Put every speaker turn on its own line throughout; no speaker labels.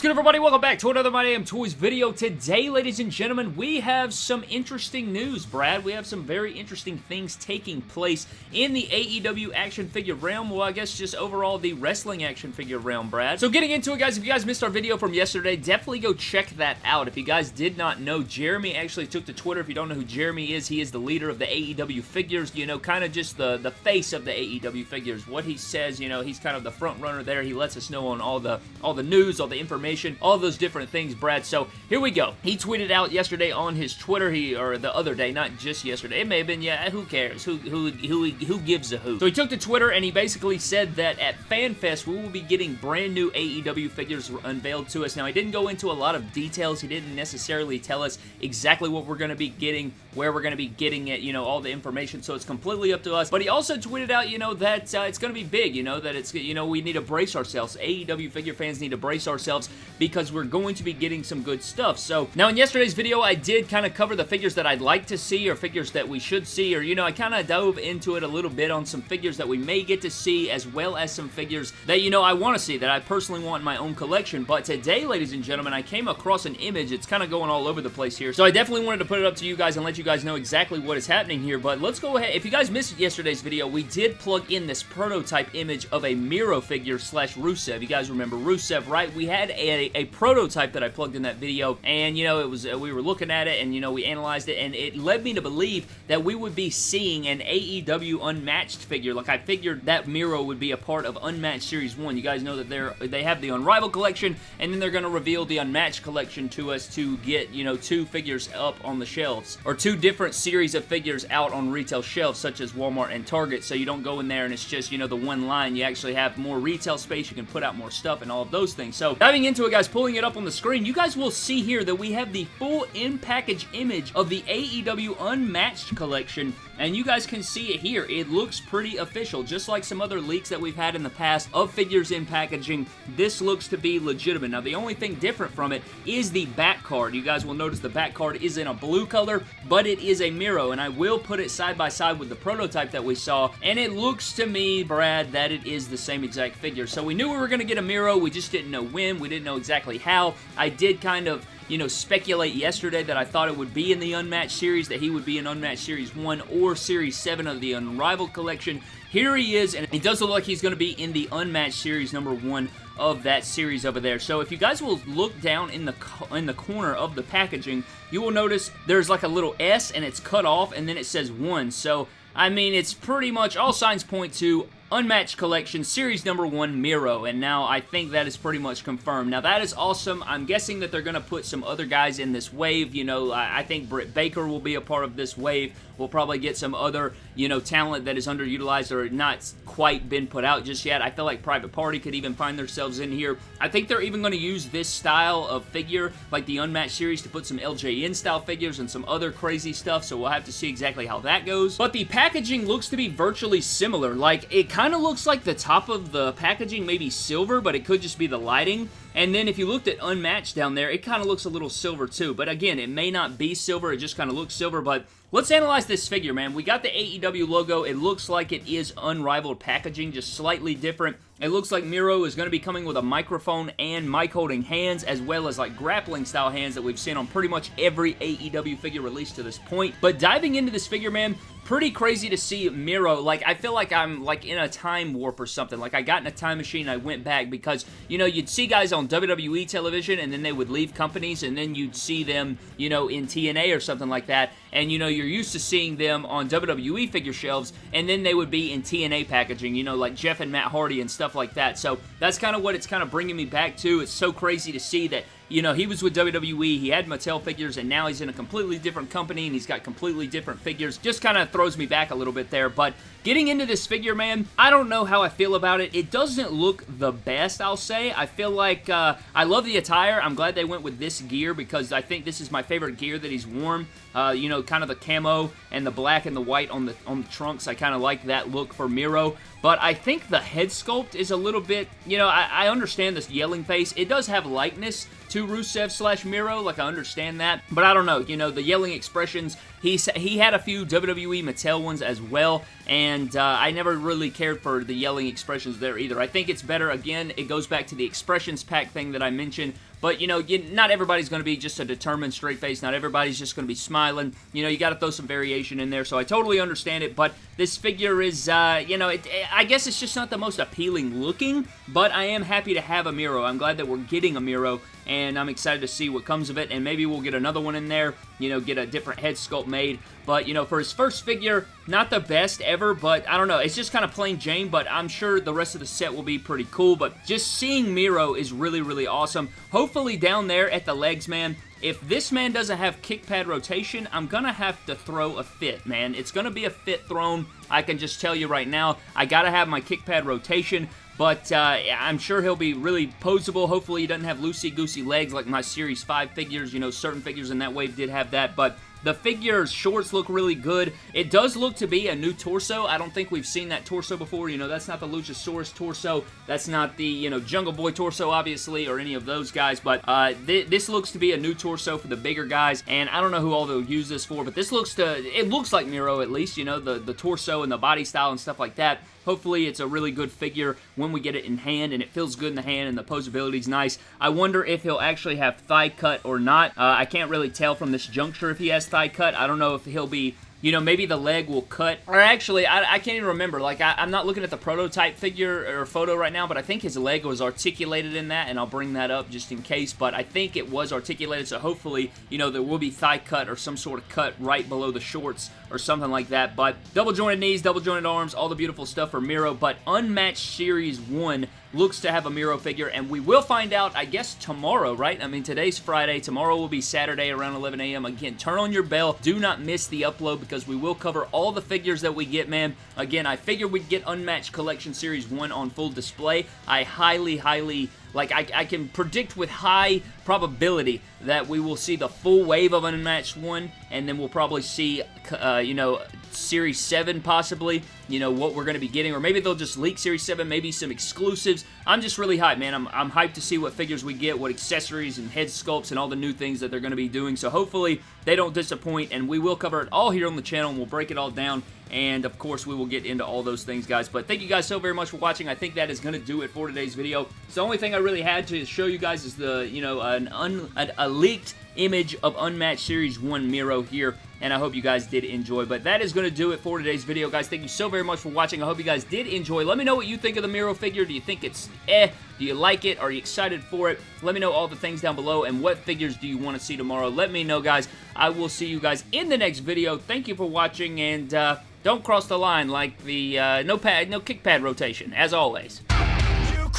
is good, everybody? Welcome back to another My Damn Toys video. Today, ladies and gentlemen, we have some interesting news, Brad. We have some very interesting things taking place in the AEW action figure realm. Well, I guess just overall the wrestling action figure realm, Brad. So getting into it, guys, if you guys missed our video from yesterday, definitely go check that out. If you guys did not know, Jeremy actually took to Twitter. If you don't know who Jeremy is, he is the leader of the AEW figures, you know, kind of just the, the face of the AEW figures. What he says, you know, he's kind of the front runner there. He lets us know on all the, all the news, all the information all those different things, Brad. So here we go. He tweeted out yesterday on his Twitter, he or the other day, not just yesterday. It may have been, yeah, who cares? Who who who who gives a who? So he took to Twitter and he basically said that at FanFest we will be getting brand new AEW figures unveiled to us. Now he didn't go into a lot of details. He didn't necessarily tell us exactly what we're going to be getting, where we're going to be getting it, you know, all the information. So it's completely up to us. But he also tweeted out, you know, that uh, it's going to be big. You know that it's you know we need to brace ourselves. AEW figure fans need to brace ourselves because we're going to be getting some good stuff. So, now in yesterday's video, I did kind of cover the figures that I'd like to see or figures that we should see or, you know, I kind of dove into it a little bit on some figures that we may get to see as well as some figures that, you know, I want to see that I personally want in my own collection. But today, ladies and gentlemen, I came across an image. It's kind of going all over the place here. So I definitely wanted to put it up to you guys and let you guys know exactly what is happening here. But let's go ahead. If you guys missed yesterday's video, we did plug in this prototype image of a Miro figure slash Rusev. You guys remember Rusev, right? We had a, a prototype that I plugged in that video, and, you know, it was uh, we were looking at it, and, you know, we analyzed it, and it led me to believe that we would be seeing an AEW Unmatched figure. Like, I figured that Miro would be a part of Unmatched Series 1. You guys know that they're they have the Unrivaled collection, and then they're going to reveal the Unmatched collection to us to get, you know, two figures up on the shelves, or two different series of figures out on retail shelves, such as Walmart and Target, so you don't go in there and it's just, you know, the one line. You actually have more retail space, you can put out more stuff, and all of those things. So, diving into it, guys, pulling it up on the screen, you guys will see here that we have the full in-package image of the AEW Unmatched collection and you guys can see it here. It looks pretty official, just like some other leaks that we've had in the past of figures in packaging. This looks to be legitimate. Now, the only thing different from it is the back card. You guys will notice the back card is in a blue color, but it is a Miro, and I will put it side by side with the prototype that we saw, and it looks to me, Brad, that it is the same exact figure. So we knew we were going to get a Miro. We just didn't know when. We didn't know exactly how. I did kind of you know, speculate yesterday that I thought it would be in the Unmatched series, that he would be in Unmatched Series 1 or Series 7 of the Unrivaled collection. Here he is, and it does look like he's going to be in the Unmatched Series number 1 of that series over there. So if you guys will look down in the in the corner of the packaging, you will notice there's like a little S and it's cut off and then it says 1. So I mean, it's pretty much all signs point to Unmatched Collection, Series number 1, Miro, and now I think that is pretty much confirmed. Now, that is awesome. I'm guessing that they're going to put some other guys in this wave. You know, I, think Britt Baker will be a part of this wave. We'll probably get some other, you know, talent that is underutilized or not quite been put out just yet. I feel like Private Party could even find themselves in here. I think they're even going to use this style of figure, like the Unmatched series, to put some LJN style figures and some other crazy stuff, so we'll have to see exactly how that goes. But the packaging looks to be virtually similar. Like, it kind of looks like the top of the packaging may be silver, but it could just be the lighting. And then if you looked at Unmatched down there, it kind of looks a little silver too. But again, it may not be silver, it just kind of looks silver, but Let's analyze this figure, man. We got the AEW logo. It looks like it is unrivaled packaging, just slightly different. It looks like Miro is going to be coming with a microphone and mic holding hands, as well as like grappling style hands that we've seen on pretty much every AEW figure released to this point. But diving into this figure, man, pretty crazy to see Miro. Like, I feel like I'm, like, in a time warp or something. Like, I got in a time machine I went back because, you know, you'd see guys on WWE television and then they would leave companies and then you'd see them, you know, in TNA or something like that. And, you know, you're used to seeing them on WWE figure shelves and then they would be in TNA packaging, you know, like Jeff and Matt Hardy and stuff like that. So, that's kind of what it's kind of bringing me back to. It's so crazy to see that you know, he was with WWE, he had Mattel figures, and now he's in a completely different company, and he's got completely different figures. Just kind of throws me back a little bit there, but getting into this figure, man, I don't know how I feel about it. It doesn't look the best, I'll say. I feel like, uh, I love the attire. I'm glad they went with this gear, because I think this is my favorite gear that he's worn. Uh, you know, kind of the camo and the black and the white on the on the trunks. I kind of like that look for Miro. But I think the head sculpt is a little bit, you know, I, I understand this yelling face. It does have likeness to Rusev slash Miro, like I understand that, but I don't know, you know, the yelling expressions, he, he had a few WWE Mattel ones as well, and uh, I never really cared for the yelling expressions there either. I think it's better, again, it goes back to the expressions pack thing that I mentioned but, you know, you, not everybody's going to be just a determined straight face. Not everybody's just going to be smiling. You know, you got to throw some variation in there, so I totally understand it, but this figure is, uh, you know, it, I guess it's just not the most appealing looking, but I am happy to have a Miro. I'm glad that we're getting a Miro, and I'm excited to see what comes of it, and maybe we'll get another one in there, you know, get a different head sculpt made, but, you know, for his first figure, not the best ever, but I don't know, it's just kind of plain Jane, but I'm sure the rest of the set will be pretty cool, but just seeing Miro is really, really awesome. Hopefully down there at the legs, man, if this man doesn't have kick pad rotation, I'm going to have to throw a fit, man. It's going to be a fit thrown. I can just tell you right now, I got to have my kick pad rotation. But uh, I'm sure he'll be really posable. Hopefully he doesn't have loosey-goosey legs like my Series 5 figures. You know, certain figures in that wave did have that. But the figure's shorts look really good. It does look to be a new torso. I don't think we've seen that torso before. You know, that's not the Luchasaurus torso. That's not the, you know, Jungle Boy torso, obviously, or any of those guys. But uh, th this looks to be a new torso for the bigger guys. And I don't know who all they'll use this for, but this looks to, it looks like Miro at least, you know, the, the torso and the body style and stuff like that. Hopefully it's a really good figure when we get it in hand and it feels good in the hand and the posability is nice. I wonder if he'll actually have thigh cut or not. Uh, I can't really tell from this juncture if he has thigh cut. I don't know if he'll be you know, maybe the leg will cut. Or actually, I, I can't even remember. Like, I, am not looking at the prototype figure or photo right now, but I think his leg was articulated in that, and I'll bring that up just in case. But I think it was articulated, so hopefully, you know, there will be thigh cut or some sort of cut right below the shorts or something like that. But double jointed knees, double jointed arms, all the beautiful stuff for Miro. But Unmatched Series 1 looks to have a Miro figure, and we will find out, I guess, tomorrow, right? I mean, today's Friday. Tomorrow will be Saturday around 11 a.m. Again, turn on your bell. Do not miss the upload because we will cover all the figures that we get, man. Again, I figured we'd get Unmatched Collection Series 1 on full display. I highly, highly like, I, I, can predict with high probability that we will see the full wave of Unmatched 1, and then we'll probably see, uh, you know, Series 7 possibly, you know, what we're going to be getting, or maybe they'll just leak Series 7, maybe some exclusives. I'm just really hyped, man. I'm, I'm hyped to see what figures we get, what accessories and head sculpts and all the new things that they're going to be doing, so hopefully they don't disappoint, and we will cover it all here on the channel, and we'll break it all down and of course we will get into all those things guys. But thank you guys so very much for watching. I think that is going to do it for today's video. So the only thing I really had to show you guys is the you know an un, a leaked image of Unmatched Series 1 Miro here and I hope you guys did enjoy. But that is going to do it for today's video, guys. Thank you so very much for watching. I hope you guys did enjoy. Let me know what you think of the Miro figure. Do you think it's eh? Do you like it? Are you excited for it? Let me know all the things down below, and what figures do you want to see tomorrow? Let me know, guys. I will see you guys in the next video. Thank you for watching, and uh, don't cross the line like the uh, no pad, no kick pad rotation, as always. You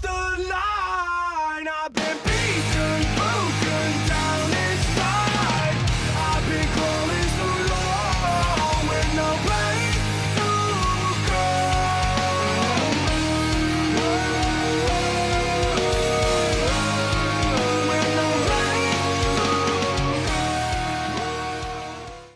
the line,